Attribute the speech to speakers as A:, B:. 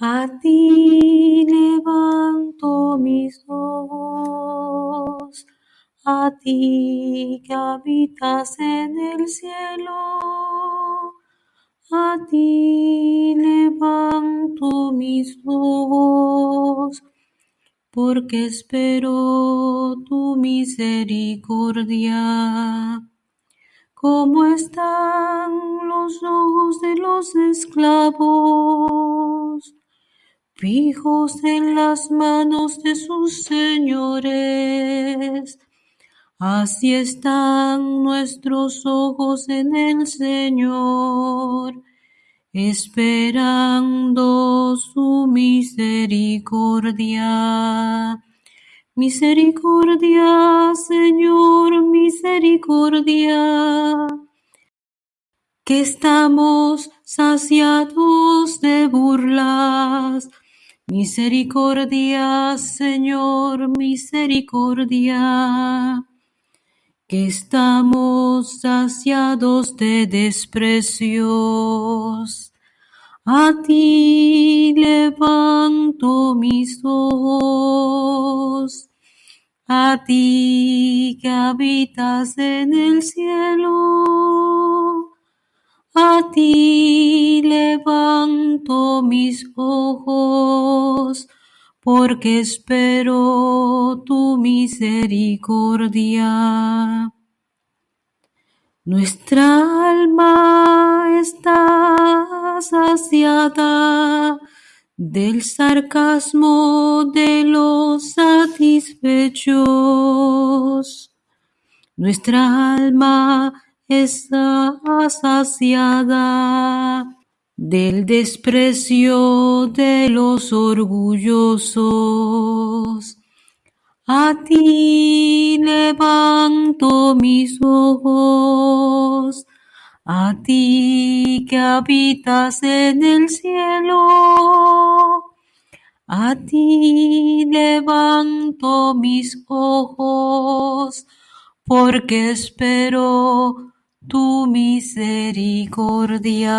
A: A ti levanto mis ojos, a ti que habitas en el cielo. A ti levanto mis ojos, porque espero tu misericordia. ¿Cómo están los ojos de los esclavos? Fijos en las manos de sus señores. Así están nuestros ojos en el Señor, esperando su misericordia. Misericordia, Señor, misericordia. Que estamos saciados de burlas Misericordia, Señor, misericordia, que estamos saciados de desprecios. A ti levanto mis ojos, a ti que habitas en el cielo. A ti mis ojos, porque espero tu misericordia. Nuestra alma está saciada del sarcasmo de los satisfechos. Nuestra alma está saciada del desprecio de los orgullosos. A ti levanto mis ojos, a ti que habitas en el cielo. A ti levanto mis ojos, porque espero tu misericordia.